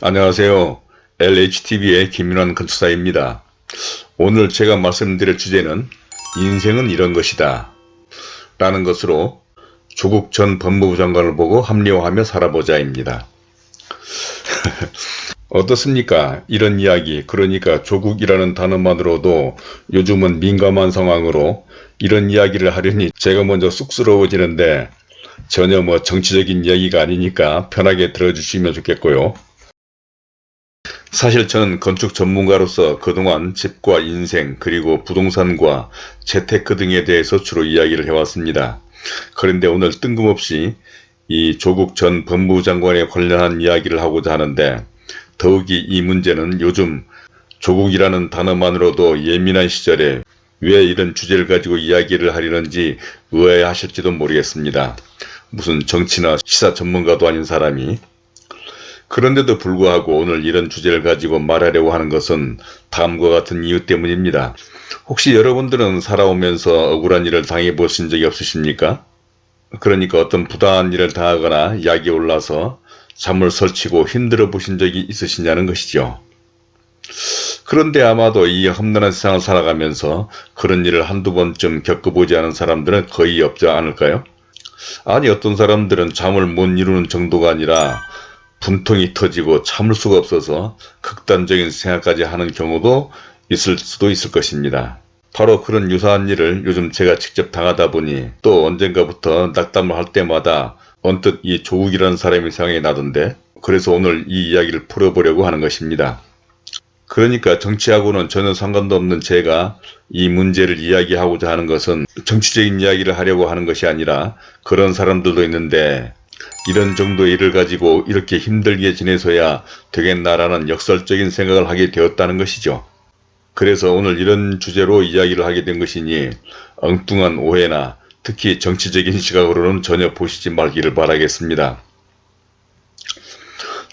안녕하세요. LHTV의 김윤환 건축사입니다. 오늘 제가 말씀드릴 주제는 인생은 이런 것이다 라는 것으로 조국 전 법무부 장관을 보고 합리화하며 살아보자입니다. 어떻습니까? 이런 이야기 그러니까 조국이라는 단어만으로도 요즘은 민감한 상황으로 이런 이야기를 하려니 제가 먼저 쑥스러워지는데 전혀 뭐 정치적인 이야기가 아니니까 편하게 들어주시면 좋겠고요. 사실 저는 건축 전문가로서 그동안 집과 인생 그리고 부동산과 재테크 등에 대해서 주로 이야기를 해왔습니다. 그런데 오늘 뜬금없이 이 조국 전 법무부 장관에 관련한 이야기를 하고자 하는데 더욱이 이 문제는 요즘 조국이라는 단어만으로도 예민한 시절에 왜 이런 주제를 가지고 이야기를 하려는지 의아해하실지도 모르겠습니다. 무슨 정치나 시사 전문가도 아닌 사람이 그런데도 불구하고 오늘 이런 주제를 가지고 말하려고 하는 것은 다음과 같은 이유 때문입니다. 혹시 여러분들은 살아오면서 억울한 일을 당해 보신 적이 없으십니까? 그러니까 어떤 부당한 일을 당하거나 약이 올라서 잠을 설치고 힘들어 보신 적이 있으시냐는 것이죠. 그런데 아마도 이 험난한 세상을 살아가면서 그런 일을 한두 번쯤 겪어보지 않은 사람들은 거의 없지 않을까요? 아니 어떤 사람들은 잠을 못 이루는 정도가 아니라 분통이 터지고 참을 수가 없어서 극단적인 생각까지 하는 경우도 있을 수도 있을 것입니다. 바로 그런 유사한 일을 요즘 제가 직접 당하다 보니 또 언젠가부터 낙담을 할 때마다 언뜻 이 조국이라는 사람이 생각이 나던데 그래서 오늘 이 이야기를 풀어보려고 하는 것입니다. 그러니까 정치하고는 전혀 상관도 없는 제가 이 문제를 이야기하고자 하는 것은 정치적인 이야기를 하려고 하는 것이 아니라 그런 사람들도 있는데 이런 정도의 일을 가지고 이렇게 힘들게 지내서야 되겠나라는 역설적인 생각을 하게 되었다는 것이죠. 그래서 오늘 이런 주제로 이야기를 하게 된 것이니 엉뚱한 오해나 특히 정치적인 시각으로는 전혀 보시지 말기를 바라겠습니다.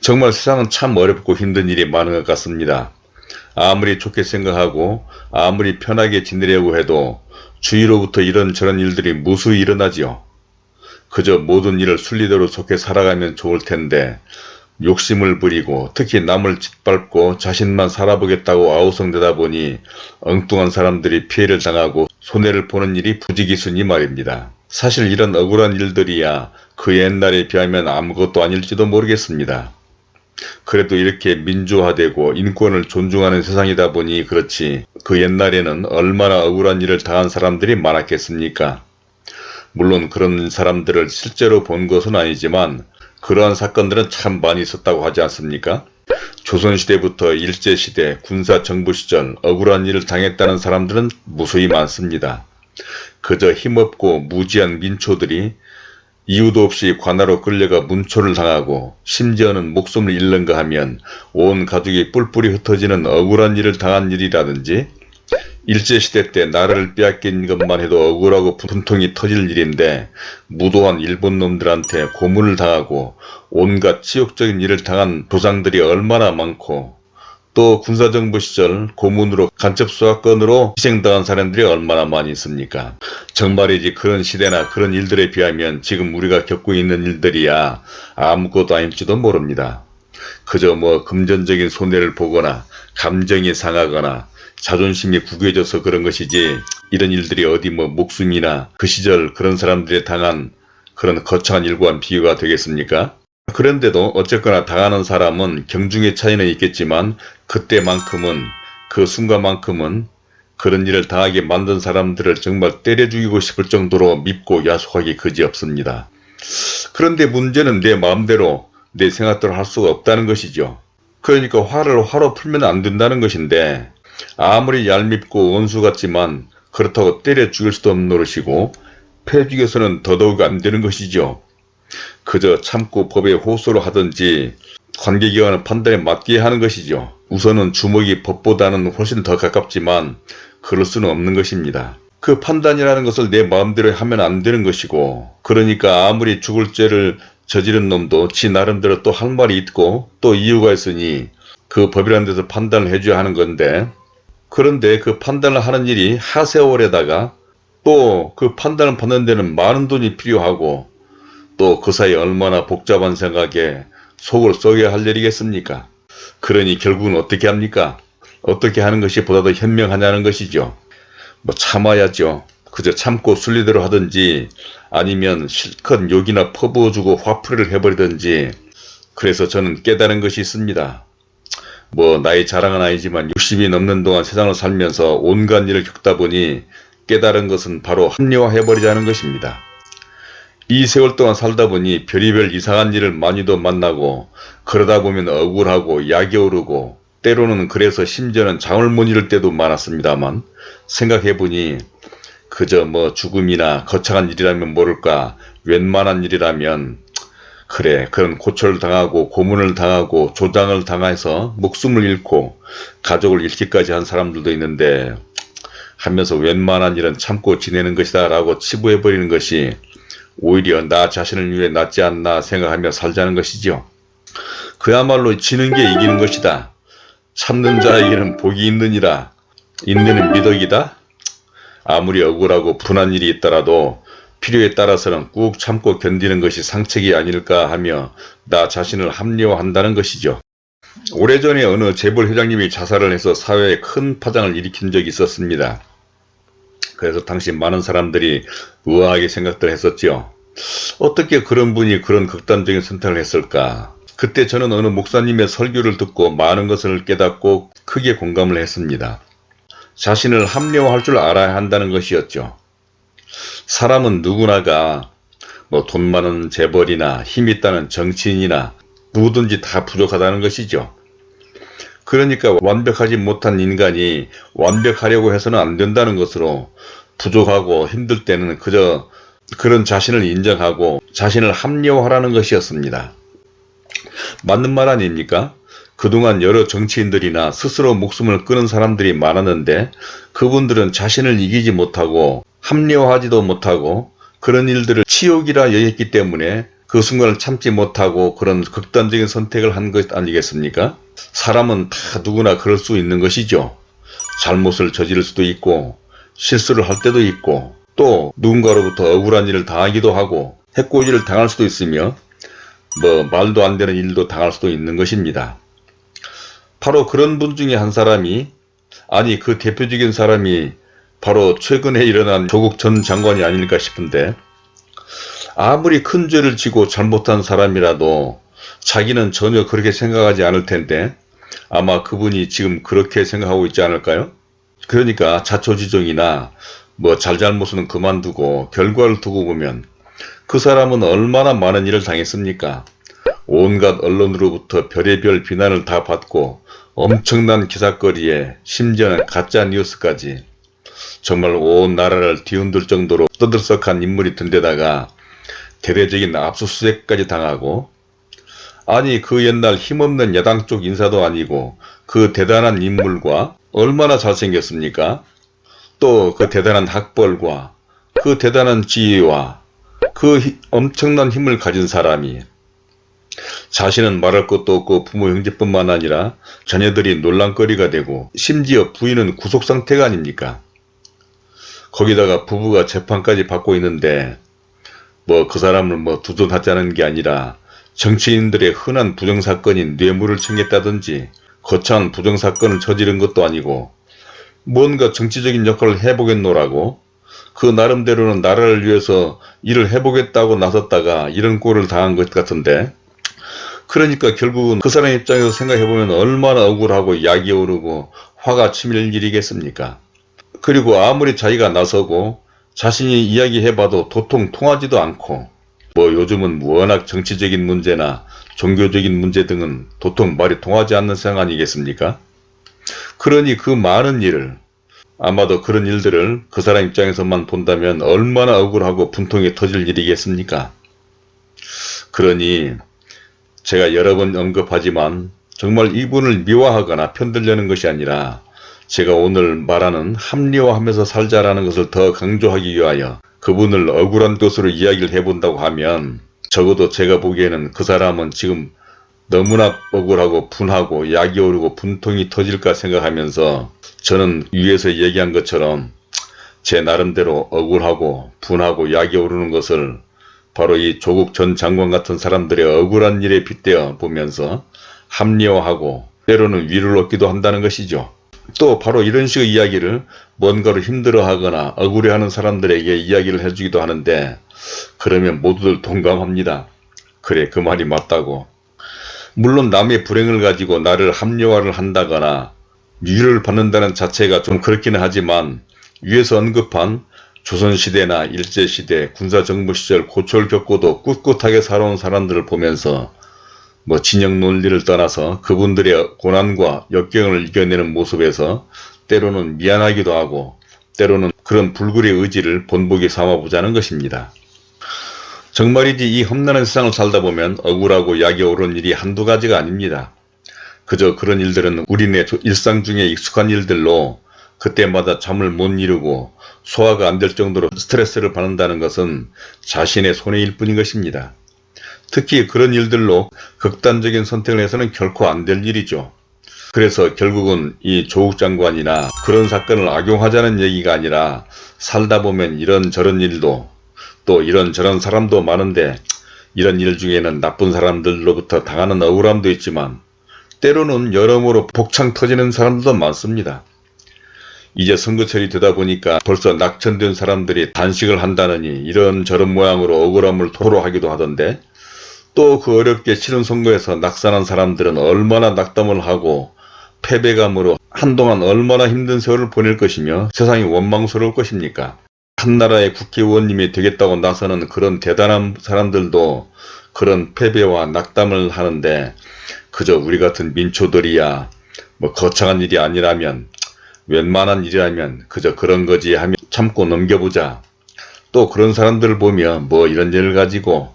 정말 세상은 참 어렵고 힘든 일이 많은 것 같습니다. 아무리 좋게 생각하고 아무리 편하게 지내려고 해도 주위로부터 이런저런 일들이 무수히 일어나지요. 그저 모든 일을 순리대로 좋게 살아가면 좋을 텐데 욕심을 부리고 특히 남을 짓밟고 자신만 살아보겠다고 아우성되다 보니 엉뚱한 사람들이 피해를 당하고 손해를 보는 일이 부지기순이 말입니다. 사실 이런 억울한 일들이야 그 옛날에 비하면 아무것도 아닐지도 모르겠습니다. 그래도 이렇게 민주화되고 인권을 존중하는 세상이다 보니 그렇지 그 옛날에는 얼마나 억울한 일을 당한 사람들이 많았겠습니까? 물론 그런 사람들을 실제로 본 것은 아니지만 그러한 사건들은 참 많이 있었다고 하지 않습니까? 조선시대부터 일제시대, 군사정부 시절 억울한 일을 당했다는 사람들은 무수히 많습니다. 그저 힘없고 무지한 민초들이 이유도 없이 관하로 끌려가 문초를 당하고 심지어는 목숨을 잃는가 하면 온 가족이 뿔뿔이 흩어지는 억울한 일을 당한 일이라든지 일제시대 때 나라를 빼앗긴 것만 해도 억울하고 분통이 터질 일인데 무도한 일본 놈들한테 고문을 당하고 온갖 치욕적인 일을 당한 조상들이 얼마나 많고 또 군사정부 시절 고문으로 간첩수사건으로 희생당한 사람들이 얼마나 많이 있습니까? 정말이지 그런 시대나 그런 일들에 비하면 지금 우리가 겪고 있는 일들이야 아무것도 아닐지도 모릅니다. 그저 뭐 금전적인 손해를 보거나 감정이 상하거나 자존심이 구겨져서 그런 것이지 이런 일들이 어디 뭐 목숨이나 그 시절 그런 사람들이 당한 그런 거창한 일과는 비교가 되겠습니까? 그런데도 어쨌거나 당하는 사람은 경중의 차이는 있겠지만 그때만큼은 그 순간만큼은 그런 일을 당하게 만든 사람들을 정말 때려 죽이고 싶을 정도로 밉고 야속하기 그지없습니다. 그런데 문제는 내 마음대로 내 생각대로 할 수가 없다는 것이죠. 그러니까 화를 화로 풀면 안 된다는 것인데 아무리 얄밉고 원수 같지만 그렇다고 때려 죽일 수도 없는 노릇이고 패 죽여서는 더더욱 안 되는 것이죠. 그저 참고 법에 호소를 하든지 관계기관의 판단에 맡게 하는 것이죠. 우선은 주먹이 법보다는 훨씬 더 가깝지만 그럴 수는 없는 것입니다. 그 판단이라는 것을 내 마음대로 하면 안 되는 것이고 그러니까 아무리 죽을 죄를 저지른 놈도 지 나름대로 또 할 말이 있고 또 이유가 있으니 그 법이라는 데서 판단을 해줘야 하는 건데 그런데 그 판단을 하는 일이 하세월에다가 또 그 판단을 받는 데는 많은 돈이 필요하고 또 그 사이 얼마나 복잡한 생각에 속을 썩여야 할 일이겠습니까? 그러니 결국은 어떻게 합니까? 어떻게 하는 것이 보다 더 현명하냐는 것이죠. 뭐 참아야죠. 그저 참고 순리대로 하든지 아니면 실컷 욕이나 퍼부어주고 화풀이를 해버리든지 그래서 저는 깨달은 것이 있습니다. 뭐 나이 자랑은 아니지만 60이 넘는 동안 세상을 살면서 온갖 일을 겪다 보니 깨달은 것은 바로 합리화해버리자는 것입니다. 이 세월 동안 살다 보니 별의별 이상한 일을 많이도 만나고 그러다 보면 억울하고 약이 오르고 때로는 그래서 심지어는 잠을 못 이룰 때도 많았습니다만 생각해보니 그저 뭐 죽음이나 거창한 일이라면 모를까 웬만한 일이라면 그래 그런 고초를 당하고 고문을 당하고 조장을 당해서 목숨을 잃고 가족을 잃기까지 한 사람들도 있는데 하면서 웬만한 일은 참고 지내는 것이다 라고 치부해버리는 것이 오히려 나 자신을 위해 낫지 않나 생각하며 살자는 것이지요. 그야말로 지는 게 이기는 것이다. 참는 자에게는 복이 있느니라. 있는 미덕이다. 아무리 억울하고 분한 일이 있더라도 필요에 따라서는 꾹 참고 견디는 것이 상책이 아닐까 하며 나 자신을 합리화한다는 것이죠. 오래전에 어느 재벌 회장님이 자살을 해서 사회에 큰 파장을 일으킨 적이 있었습니다. 그래서 당시 많은 사람들이 우아하게 생각들 했었죠. 어떻게 그런 분이 그런 극단적인 선택을 했을까? 그때 저는 어느 목사님의 설교를 듣고 많은 것을 깨닫고 크게 공감을 했습니다. 자신을 합리화할 줄 알아야 한다는 것이었죠. 사람은 누구나가 뭐 돈 많은 재벌이나 힘 있다는 정치인이나 누구든지 다 부족하다는 것이죠. 그러니까 완벽하지 못한 인간이 완벽하려고 해서는 안 된다는 것으로 부족하고 힘들 때는 그저 그런 자신을 인정하고 자신을 합리화하라는 것이었습니다. 맞는 말 아닙니까? 그동안 여러 정치인들이나 스스로 목숨을 끊은 사람들이 많았는데 그분들은 자신을 이기지 못하고 합리화하지도 못하고 그런 일들을 치욕이라 여겼기 때문에 그 순간을 참지 못하고 그런 극단적인 선택을 한 것 아니겠습니까? 사람은 다 누구나 그럴 수 있는 것이죠. 잘못을 저지를 수도 있고 실수를 할 때도 있고 또 누군가로부터 억울한 일을 당하기도 하고 해코지를 당할 수도 있으며 뭐 말도 안 되는 일도 당할 수도 있는 것입니다. 바로 그런 분 중에 한 사람이 아니 그 대표적인 사람이 바로 최근에 일어난 조국 전 장관이 아닐까 싶은데 아무리 큰 죄를 지고 잘못한 사람이라도 자기는 전혀 그렇게 생각하지 않을 텐데 아마 그분이 지금 그렇게 생각하고 있지 않을까요? 그러니까 자초지종이나 뭐 잘잘못은 그만두고 결과를 두고 보면 그 사람은 얼마나 많은 일을 당했습니까? 온갖 언론으로부터 별의별 비난을 다 받고 엄청난 기사거리에 심지어는 가짜 뉴스까지 정말 온 나라를 뒤흔들 정도로 떠들썩한 인물이 된 데다가 대대적인 압수수색까지 당하고 아니 그 옛날 힘없는 야당 쪽 인사도 아니고 그 대단한 인물과 얼마나 잘생겼습니까? 또 그 대단한 학벌과 그 대단한 지위와 그 히, 엄청난 힘을 가진 사람이 자신은 말할 것도 없고 부모 형제뿐만 아니라 자녀들이 논란거리가 되고 심지어 부인은 구속상태가 아닙니까? 거기다가 부부가 재판까지 받고 있는데 뭐 그 사람을 뭐 두둔하자는 게 아니라 정치인들의 흔한 부정사건인 뇌물을 챙겼다든지 거창한 부정사건을 저지른 것도 아니고 뭔가 정치적인 역할을 해보겠노라고 그 나름대로는 나라를 위해서 일을 해보겠다고 나섰다가 이런 꼴을 당한 것 같은데 그러니까 결국은 그 사람 입장에서 생각해보면 얼마나 억울하고 약이 오르고 화가 치밀 일이겠습니까? 그리고 아무리 자기가 나서고 자신이 이야기해봐도 도통 통하지도 않고 뭐 요즘은 워낙 정치적인 문제나 종교적인 문제 등은 도통 말이 통하지 않는 상황 아니겠습니까? 그러니 그 많은 일을 아마도 그런 일들을 그 사람 입장에서만 본다면 얼마나 억울하고 분통이 터질 일이겠습니까? 그러니 제가 여러 번 언급하지만 정말 이분을 미화하거나 편들려는 것이 아니라 제가 오늘 말하는 합리화하면서 살자라는 것을 더 강조하기 위하여 그분을 억울한 것으로 이야기를 해본다고 하면 적어도 제가 보기에는 그 사람은 지금 너무나 억울하고 분하고 약이 오르고 분통이 터질까 생각하면서 저는 위에서 얘기한 것처럼 제 나름대로 억울하고 분하고 약이 오르는 것을 바로 이 조국 전 장관 같은 사람들의 억울한 일에 빗대어 보면서 합리화하고 때로는 위를 얻기도 한다는 것이죠. 또 바로 이런 식의 이야기를 뭔가로 힘들어하거나 억울해하는 사람들에게 이야기를 해주기도 하는데 그러면 모두들 동감합니다. 그래 그 말이 맞다고. 물론 남의 불행을 가지고 나를 합리화를 한다거나 위를 받는다는 자체가 좀 그렇기는 하지만 위에서 언급한 조선시대나 일제시대, 군사정부 시절 고초를 겪고도 꿋꿋하게 살아온 사람들을 보면서 뭐 진영 논리를 떠나서 그분들의 고난과 역경을 이겨내는 모습에서 때로는 미안하기도 하고 때로는 그런 불굴의 의지를 본보기 삼아보자는 것입니다. 정말이지 이 험난한 세상을 살다 보면 억울하고 약이 오른 일이 한두 가지가 아닙니다. 그저 그런 일들은 우리네 일상 중에 익숙한 일들로 그때마다 잠을 못 이루고 소화가 안 될 정도로 스트레스를 받는다는 것은 자신의 손해일 뿐인 것입니다. 특히 그런 일들로 극단적인 선택을 해서는 결코 안 될 일이죠. 그래서 결국은 이 조국 장관이나 그런 사건을 악용하자는 얘기가 아니라 살다 보면 이런저런 일도 또 이런저런 사람도 많은데 이런 일 중에는 나쁜 사람들로부터 당하는 억울함도 있지만 때로는 여러모로 복창 터지는 사람들도 많습니다. 이제 선거철이 되다 보니까 벌써 낙천된 사람들이 단식을 한다느니 이런저런 모양으로 억울함을 토로하기도 하던데 또 그 어렵게 치른 선거에서 낙선한 사람들은 얼마나 낙담을 하고 패배감으로 한동안 얼마나 힘든 세월을 보낼 것이며 세상이 원망스러울 것입니까? 한 나라의 국회의원님이 되겠다고 나서는 그런 대단한 사람들도 그런 패배와 낙담을 하는데 그저 우리 같은 민초들이야 뭐 거창한 일이 아니라면 웬만한 일이라면 그저 그런 거지 하며 참고 넘겨보자. 또 그런 사람들을 보면 뭐 이런 일을 가지고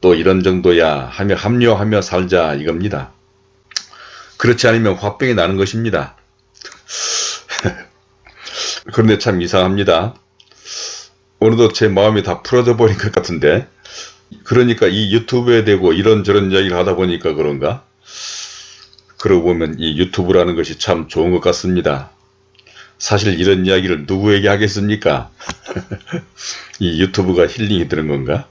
또 이런 정도야 하며 합류하며 살자 이겁니다. 그렇지 않으면 화병이 나는 것입니다. 그런데 참 이상합니다. 어느덧 제 마음이 다 풀어져 버린 것 같은데 그러니까 이 유튜브에 대고 이런저런 이야기를 하다 보니까 그런가? 그러고 보면 이 유튜브라는 것이 참 좋은 것 같습니다. 사실 이런 이야기를 누구에게 하겠습니까? 이 유튜브가 힐링이 되는 건가?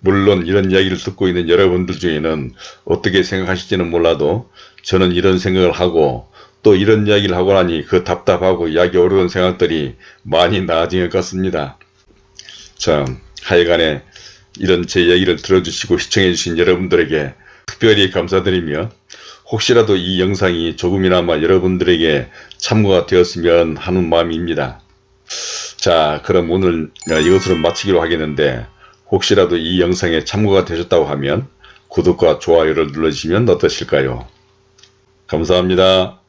물론 이런 이야기를 듣고 있는 여러분들 중에는 어떻게 생각하실지는 몰라도 저는 이런 생각을 하고 또 이런 이야기를 하고 나니 그 답답하고 약이 오르는 생각들이 많이 나아진 것 같습니다. 참 하여간에 이런 제 이야기를 들어주시고 시청해 주신 여러분들에게 특별히 감사드리며 혹시라도 이 영상이 조금이나마 여러분들에게 참고가 되었으면 하는 마음입니다. 자 그럼 오늘 이것으로 마치기로 하겠는데 혹시라도 이 영상에 참고가 되셨다고 하면 구독과 좋아요를 눌러주시면 어떠실까요? 감사합니다.